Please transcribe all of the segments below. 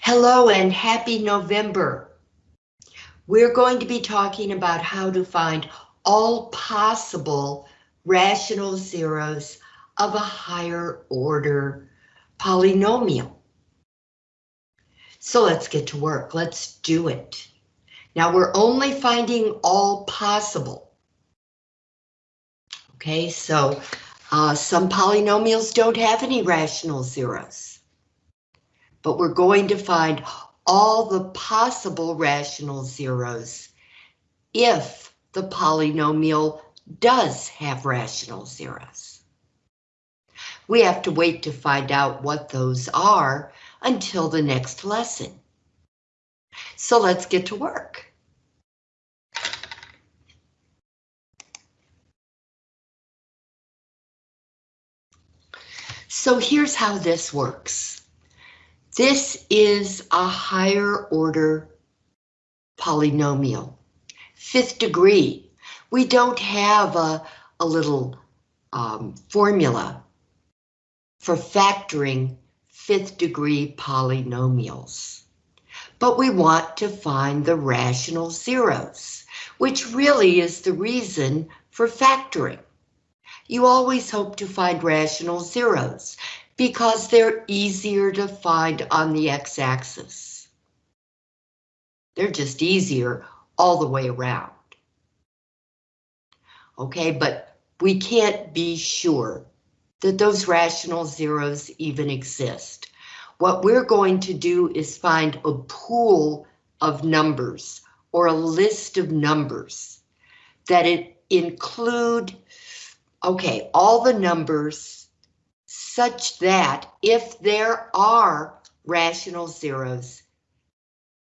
Hello and happy November. We're going to be talking about how to find all possible rational zeros of a higher order polynomial. So let's get to work. Let's do it. Now we're only finding all possible. Okay, so uh, some polynomials don't have any rational zeros but we're going to find all the possible rational zeros if the polynomial does have rational zeros. We have to wait to find out what those are until the next lesson. So let's get to work. So here's how this works. This is a higher order polynomial. Fifth degree. We don't have a, a little um, formula for factoring fifth degree polynomials. But we want to find the rational zeros, which really is the reason for factoring. You always hope to find rational zeros because they're easier to find on the x-axis. They're just easier all the way around. Okay, but we can't be sure that those rational zeros even exist. What we're going to do is find a pool of numbers or a list of numbers that it include, okay, all the numbers such that if there are rational zeros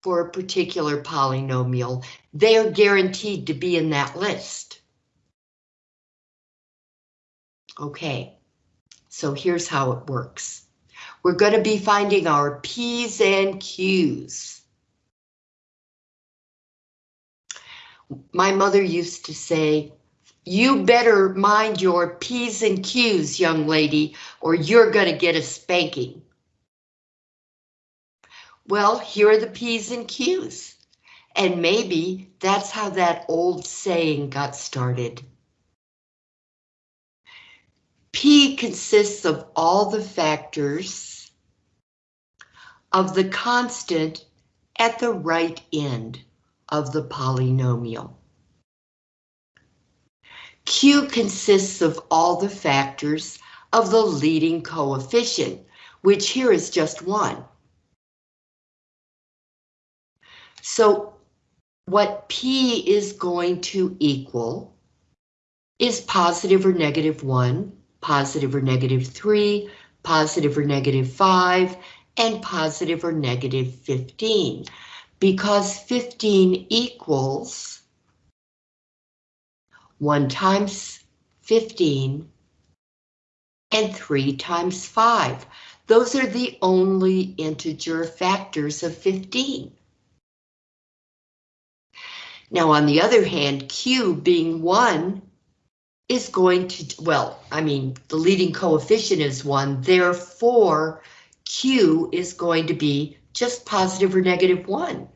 for a particular polynomial, they are guaranteed to be in that list. Okay, so here's how it works. We're going to be finding our P's and Q's. My mother used to say, you better mind your P's and Q's, young lady, or you're going to get a spanking. Well, here are the P's and Q's. And maybe that's how that old saying got started. P consists of all the factors of the constant at the right end of the polynomial. Q consists of all the factors of the leading coefficient, which here is just one. So what P is going to equal is positive or negative 1, positive or negative 3, positive or negative 5, and positive or negative 15, because 15 equals 1 times 15 and 3 times 5. Those are the only integer factors of 15. Now, on the other hand, Q being 1 is going to, well, I mean, the leading coefficient is 1, therefore, Q is going to be just positive or negative 1.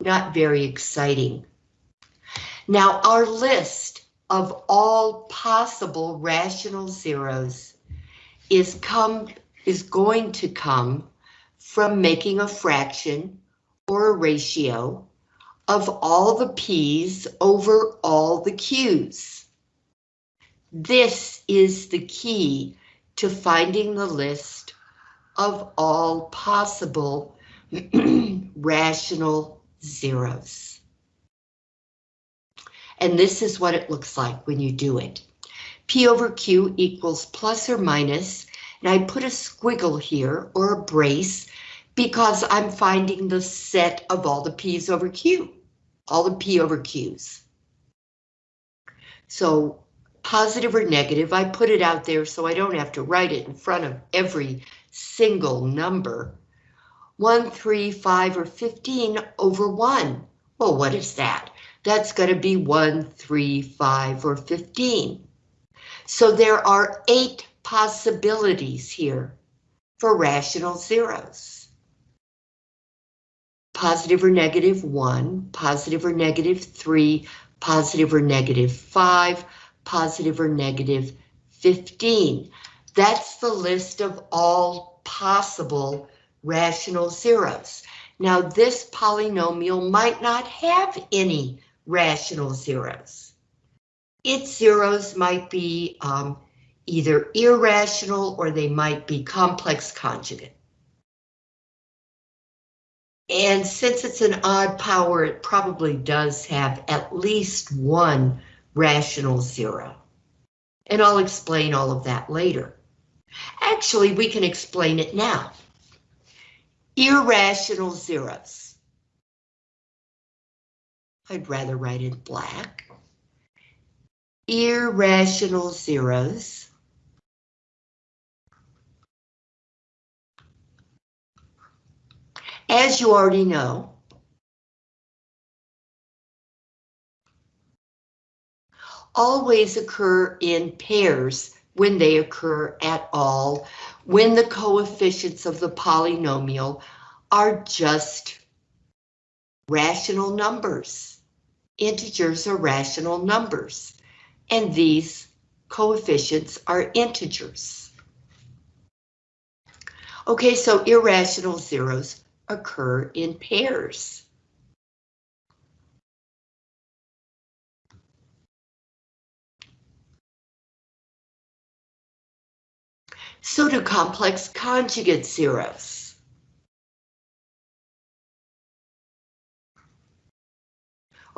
Not very exciting. Now our list of all possible rational zeros is come is going to come from making a fraction or a ratio of all the P's over all the Q's. This is the key to finding the list of all possible rational zeros. And this is what it looks like when you do it. P over Q equals plus or minus, and I put a squiggle here or a brace because I'm finding the set of all the P's over Q, all the P over Q's. So positive or negative, I put it out there so I don't have to write it in front of every single number. 1, 3, 5, or 15 over 1. Well, what is that? That's going to be 1, 3, 5, or 15. So there are eight possibilities here for rational zeros. positive or negative 1, positive or negative 3, positive or negative 5, positive or negative 15. That's the list of all possible rational zeros. Now this polynomial might not have any rational zeros. Its zeros might be um, either irrational or they might be complex conjugate. And since it's an odd power, it probably does have at least one rational zero. And I'll explain all of that later. Actually, we can explain it now. Irrational zeros. I'd rather write in black. Irrational zeros. As you already know, always occur in pairs when they occur at all, when the coefficients of the polynomial are just rational numbers. Integers are rational numbers, and these coefficients are integers. Okay, so irrational zeros occur in pairs. So do complex conjugate zeros.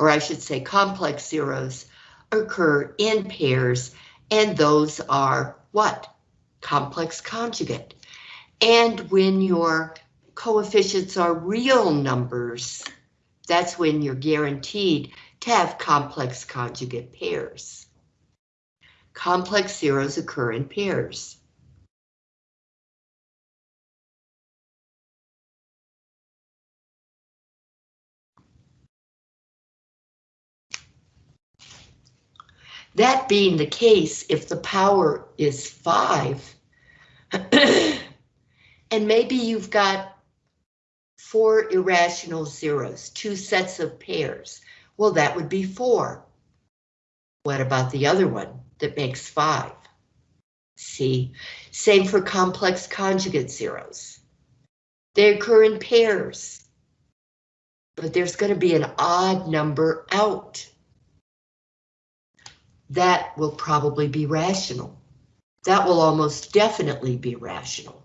Or I should say complex zeros occur in pairs, and those are what? Complex conjugate. And when your coefficients are real numbers, that's when you're guaranteed to have complex conjugate pairs. Complex zeros occur in pairs. That being the case, if the power is five, and maybe you've got four irrational zeros, two sets of pairs, well, that would be four. What about the other one that makes five? See, same for complex conjugate zeros. They occur in pairs, but there's going to be an odd number out that will probably be rational. That will almost definitely be rational.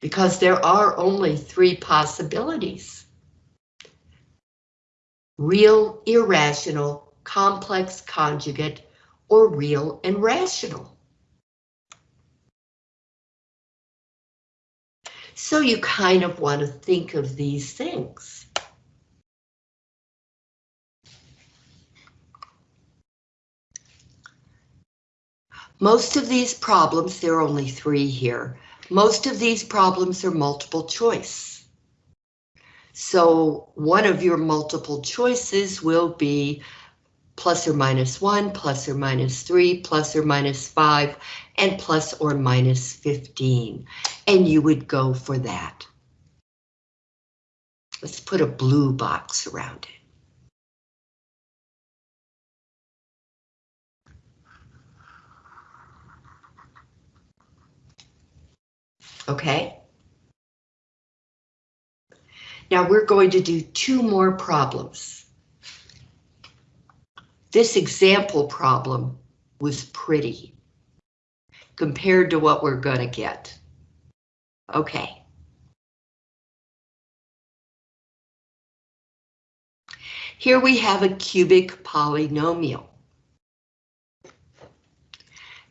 Because there are only three possibilities. Real, irrational, complex conjugate, or real and rational. So you kind of want to think of these things. Most of these problems, there are only three here, most of these problems are multiple choice. So one of your multiple choices will be plus or minus 1, plus or minus 3, plus or minus 5, and plus or minus 15. And you would go for that. Let's put a blue box around it. Okay? Now we're going to do two more problems. This example problem was pretty compared to what we're going to get. Okay. Here we have a cubic polynomial.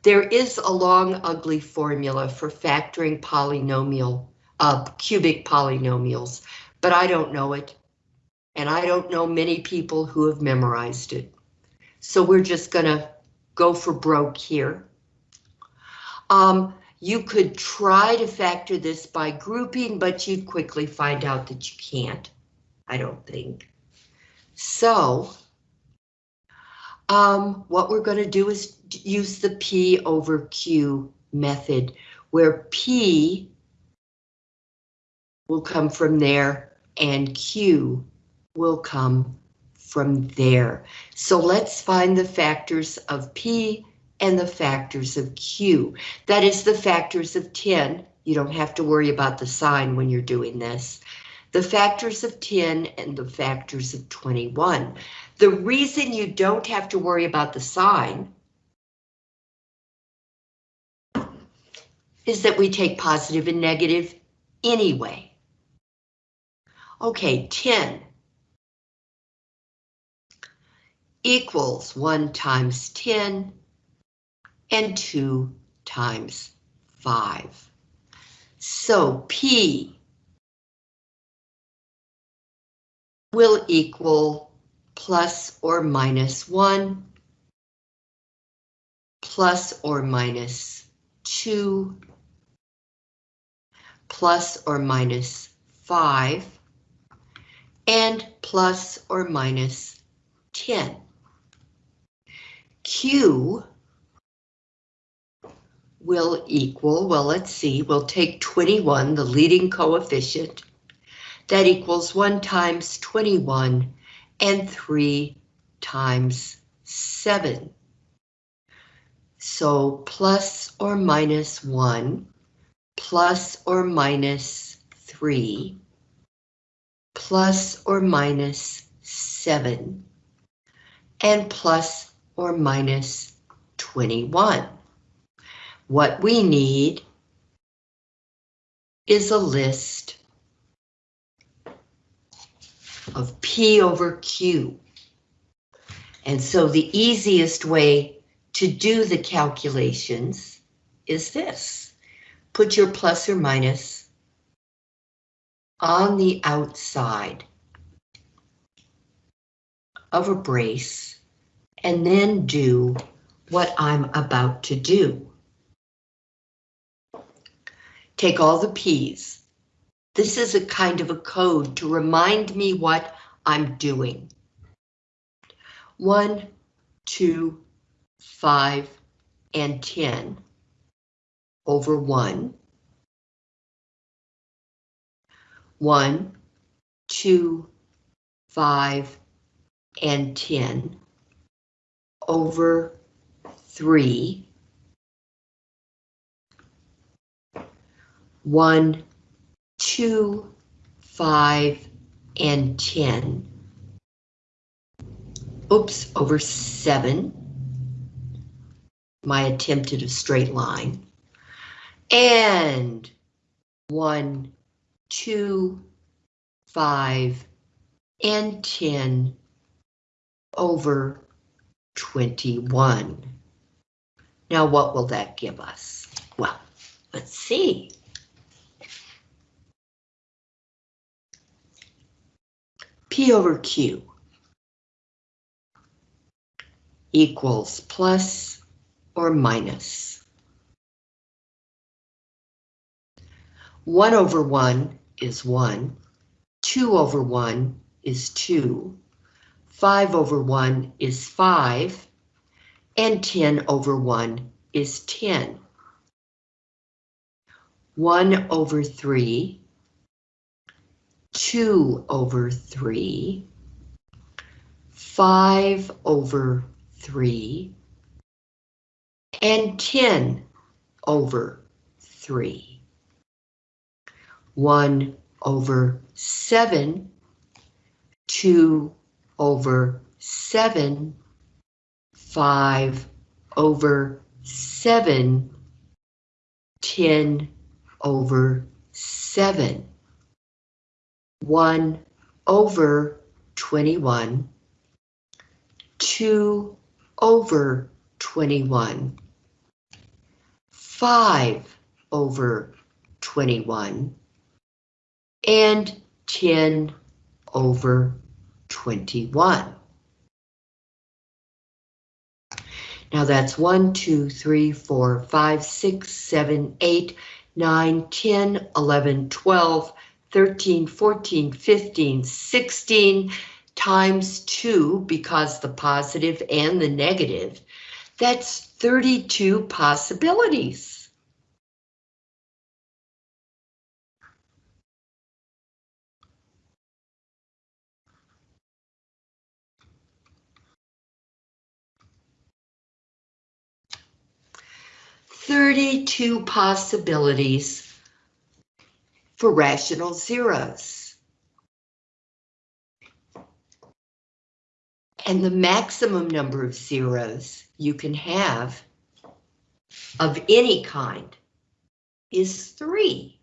There is a long, ugly formula for factoring polynomial, uh, cubic polynomials, but I don't know it. And I don't know many people who have memorized it. So we're just gonna go for broke here. Um, you could try to factor this by grouping, but you'd quickly find out that you can't. I don't think. So um, what we're going to do is use the P over Q method, where P will come from there, and Q will come from there. So let's find the factors of P and the factors of Q. That is the factors of 10. You don't have to worry about the sign when you're doing this. The factors of 10 and the factors of 21. The reason you don't have to worry about the sign is that we take positive and negative anyway. Okay, 10 equals 1 times 10 and 2 times 5. So P will equal plus or minus 1, plus or minus 2, plus or minus 5, and plus or minus 10. Q will equal, well, let's see, we'll take 21, the leading coefficient. That equals 1 times 21 and 3 times 7. So plus or minus 1, plus or minus 3, plus or minus 7, and plus or minus 21. What we need is a list of P over Q. And so the easiest way to do the calculations is this. Put your plus or minus on the outside of a brace and then do what I'm about to do. Take all the P's. This is a kind of a code to remind me what I'm doing. One, two, five, and 10 over one. One, two, five, and 10 over three. One, two, five, and 10. Oops, over seven. My attempt at a straight line. And one, two, five, and 10 over 21. Now what will that give us? Well, let's see. P over Q equals plus or minus. 1 over 1 is 1, 2 over 1 is 2, 5 over 1 is 5, and 10 over 1 is 10. 1 over 3 2 over 3, 5 over 3, and 10 over 3. 1 over 7, 2 over 7, 5 over 7, 10 over 7. 1 over 21, 2 over 21, 5 over 21, and 10 over 21. Now that's 1, 2, 3, 4, 5, 6, 7, 8, 9, 10, 11, 12, 13, 14, 15, 16 times 2 because the positive and the negative, that's 32 possibilities. Thirty-two possibilities for rational zeros. And the maximum number of zeros you can have of any kind is three.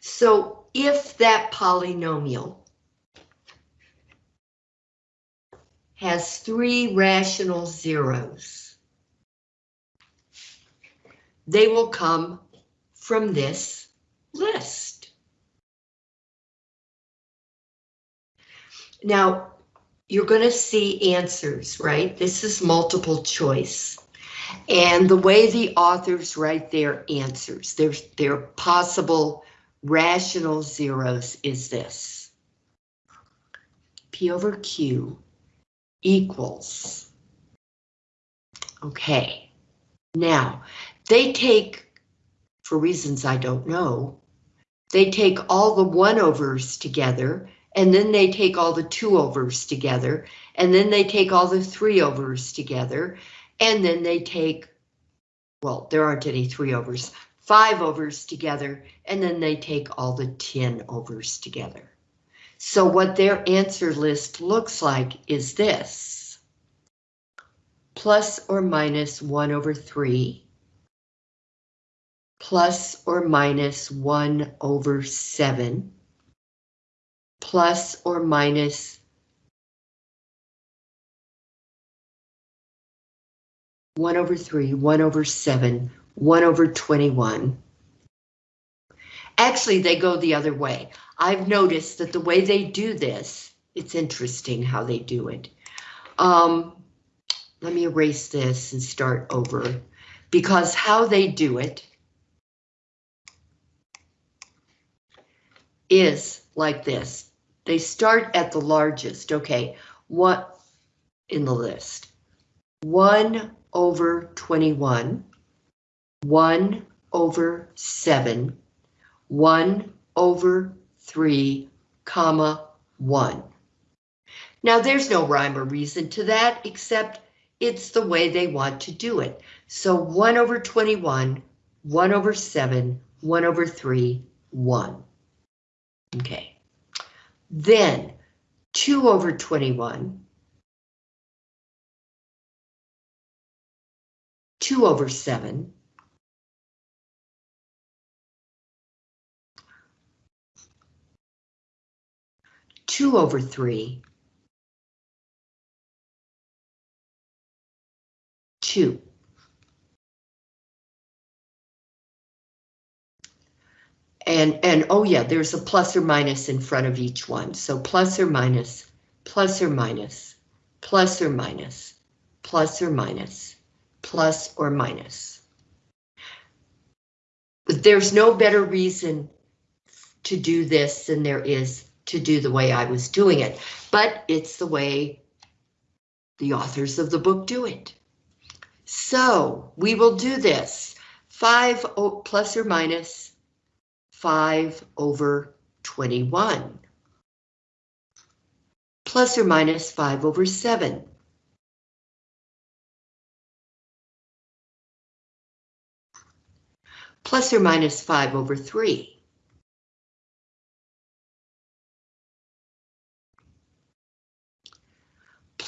So if that polynomial has three rational zeros, they will come from this list. Now, you're going to see answers, right? This is multiple choice. And the way the authors write their answers, their, their possible rational zeros is this. P over Q equals. Okay, now they take, for reasons I don't know, they take all the one overs together and then they take all the two overs together and then they take all the three overs together and then they take, well, there aren't any three overs, five overs together and then they take all the 10 overs together. So what their answer list looks like is this. Plus or minus 1 over 3. Plus or minus 1 over 7. Plus or minus 1 over 3, 1 over 7, 1 over 21. Actually, they go the other way. I've noticed that the way they do this, it's interesting how they do it. Um, let me erase this and start over because how they do it is like this. They start at the largest. Okay, what in the list? 1 over 21, 1 over 7, 1 over 3, comma, 1. Now there's no rhyme or reason to that, except it's the way they want to do it. So 1 over 21, 1 over 7, 1 over 3, 1. Okay. Then 2 over 21, 2 over 7, 2 over 3, 2. And, and oh yeah, there's a plus or minus in front of each one. So plus or minus, plus or minus, plus or minus, plus or minus, plus or minus. But there's no better reason to do this than there is to do the way I was doing it, but it's the way the authors of the book do it. So we will do this 5 plus or minus 5 over 21 plus or minus 5 over 7. Plus or minus 5 over 3.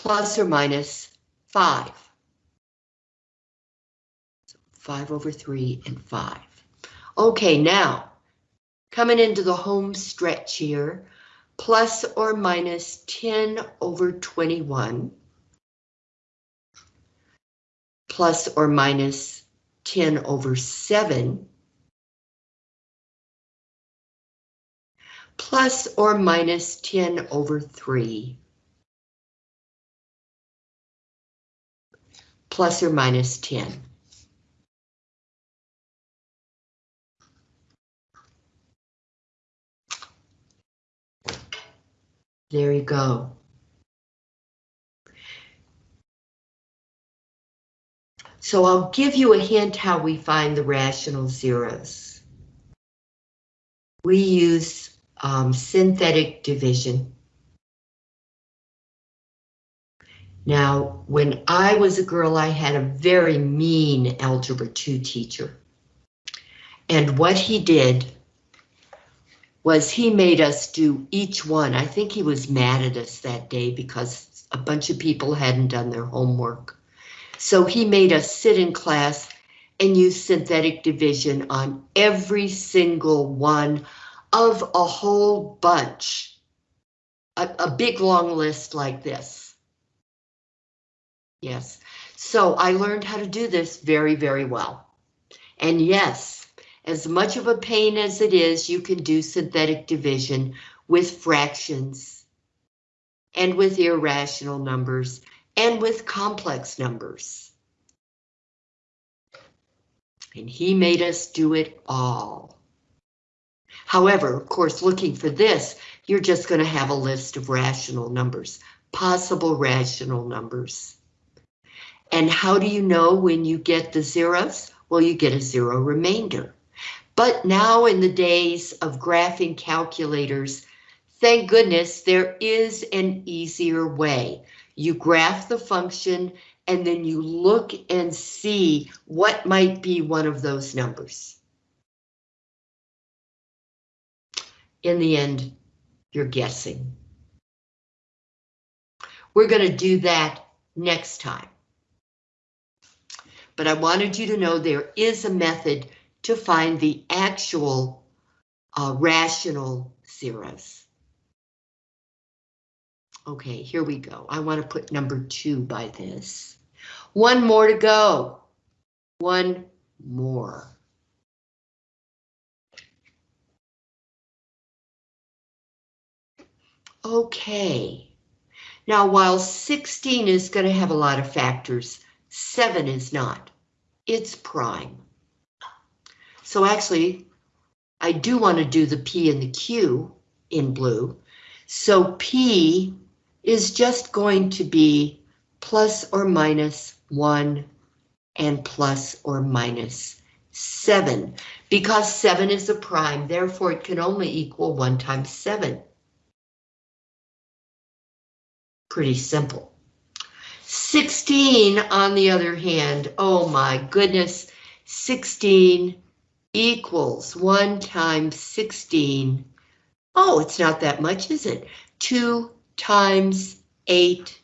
plus or minus 5. So 5 over 3 and 5. Okay, now, coming into the home stretch here, plus or minus 10 over 21, plus or minus 10 over 7, plus or minus 10 over 3, plus or minus 10. There you go. So I'll give you a hint how we find the rational zeros. We use um, synthetic division. Now, when I was a girl, I had a very mean Algebra 2 teacher. And what he did was he made us do each one. I think he was mad at us that day because a bunch of people hadn't done their homework. So he made us sit in class and use synthetic division on every single one of a whole bunch. A, a big long list like this. Yes, so I learned how to do this very, very well. And yes, as much of a pain as it is, you can do synthetic division with fractions and with irrational numbers and with complex numbers. And he made us do it all. However, of course, looking for this, you're just going to have a list of rational numbers, possible rational numbers. And how do you know when you get the zeros? Well, you get a zero remainder. But now in the days of graphing calculators, thank goodness there is an easier way. You graph the function and then you look and see what might be one of those numbers. In the end, you're guessing. We're going to do that next time. But I wanted you to know there is a method to find the actual uh, rational zeros. Okay, here we go. I want to put number two by this. One more to go. One more. Okay. Now, while 16 is going to have a lot of factors, 7 is not. It's prime. So actually, I do want to do the P and the Q in blue. So P is just going to be plus or minus 1 and plus or minus 7. Because 7 is a prime, therefore it can only equal 1 times 7. Pretty simple. 16, on the other hand, oh my goodness, 16 equals 1 times 16. Oh, it's not that much, is it? 2 times 8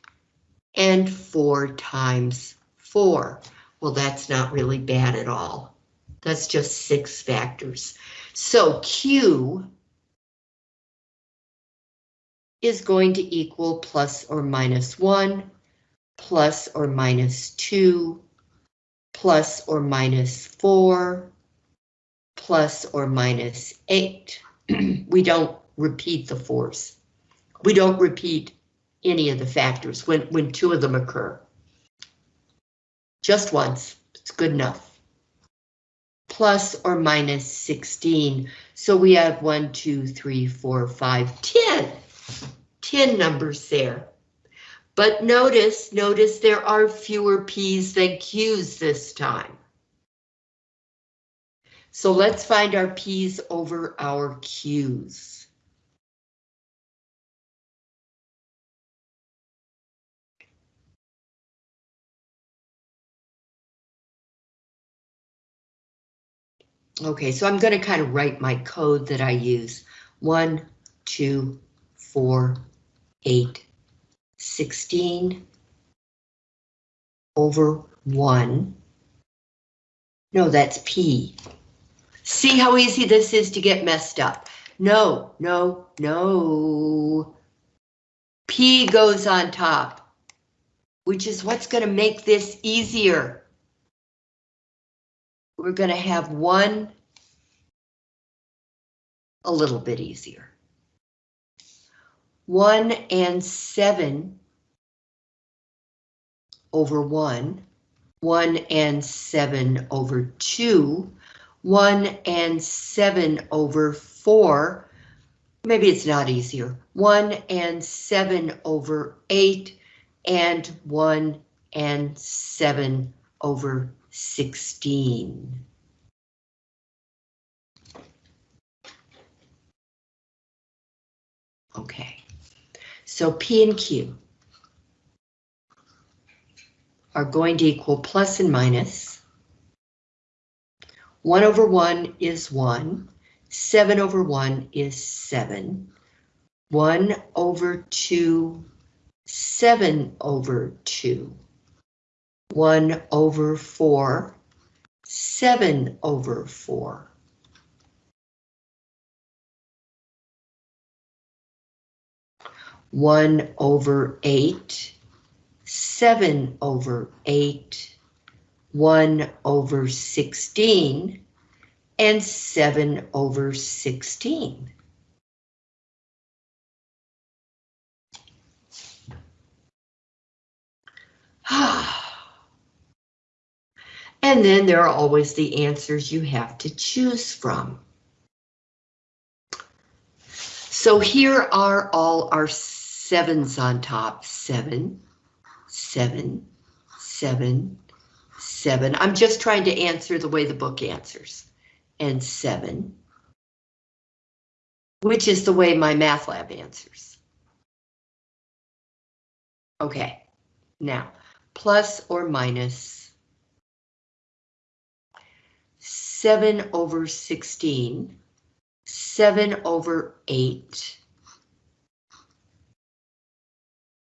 and 4 times 4. Well, that's not really bad at all. That's just six factors. So Q is going to equal plus or minus 1, plus or minus 2, plus or minus 4, plus or minus 8. we don't repeat the force. We don't repeat any of the factors when, when two of them occur. Just once, it's good enough. Plus or minus 16. So we have 1, 2, 3, 4, 5, 10. 10 numbers there. But notice, notice there are fewer P's than Q's this time. So let's find our P's over our Q's. Okay, so I'm going to kind of write my code that I use. One, two, four, eight, 16 over 1. No, that's P. See how easy this is to get messed up. No, no, no. P goes on top, which is what's going to make this easier. We're going to have one a little bit easier. 1 and 7 over 1, 1 and 7 over 2, 1 and 7 over 4, maybe it's not easier, 1 and 7 over 8, and 1 and 7 over 16. Okay. So P and Q. are going to equal plus and minus. 1 over 1 is 1. 7 over 1 is 7. 1 over 2, 7 over 2. 1 over 4, 7 over 4. One over eight, seven over eight, one over sixteen, and seven over sixteen. And then there are always the answers you have to choose from. So here are all our sevens on top. Seven, seven, seven, seven. I'm just trying to answer the way the book answers. And seven, which is the way MyMathLab answers. Okay, now plus or minus 7 over 16, 7 over 8,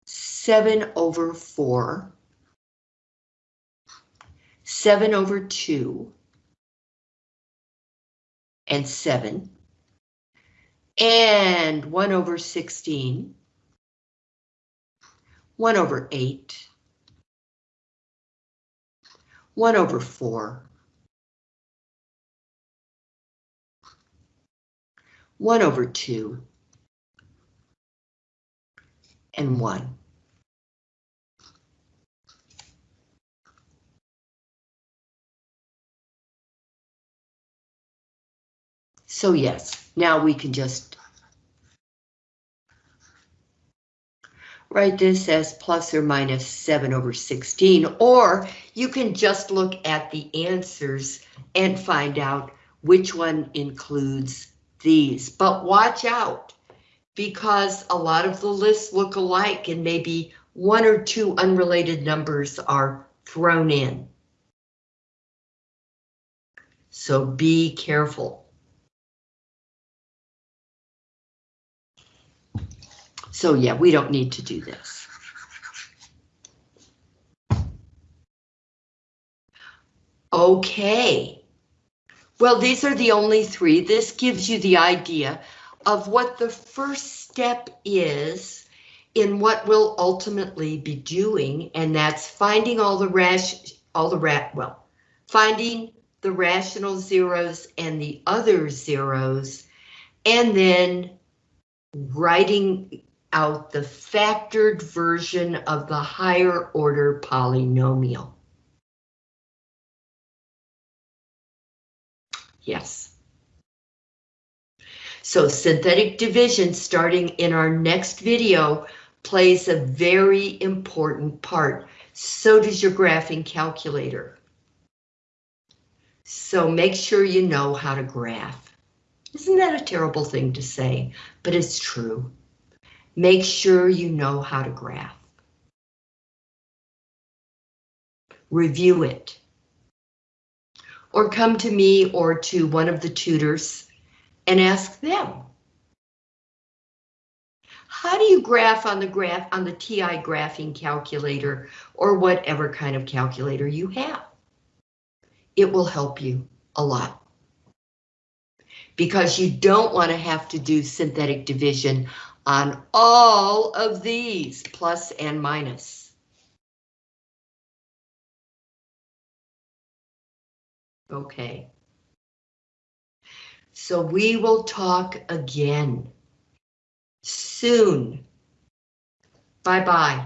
7 over 4, 7 over 2, and 7, and 1 over 16, 1 over 8, 1 over 4, 1 over 2, and 1. So yes, now we can just write this as plus or minus 7 over 16, or you can just look at the answers and find out which one includes these, but watch out because a lot of the lists look alike and maybe one or two unrelated numbers are thrown in. So be careful. So yeah, we don't need to do this. Okay. Well, these are the only three. This gives you the idea of what the first step is in what we'll ultimately be doing, and that's finding all the rash, all the rat, well, finding the rational zeros and the other zeros, and then writing out the factored version of the higher order polynomial. Yes. So synthetic division starting in our next video plays a very important part. So does your graphing calculator. So make sure you know how to graph. Isn't that a terrible thing to say, but it's true. Make sure you know how to graph. Review it or come to me or to one of the tutors and ask them. How do you graph on the graph on the TI graphing calculator or whatever kind of calculator you have? It will help you a lot. Because you don't want to have to do synthetic division on all of these, plus and minus. Okay. So we will talk again soon. Bye-bye.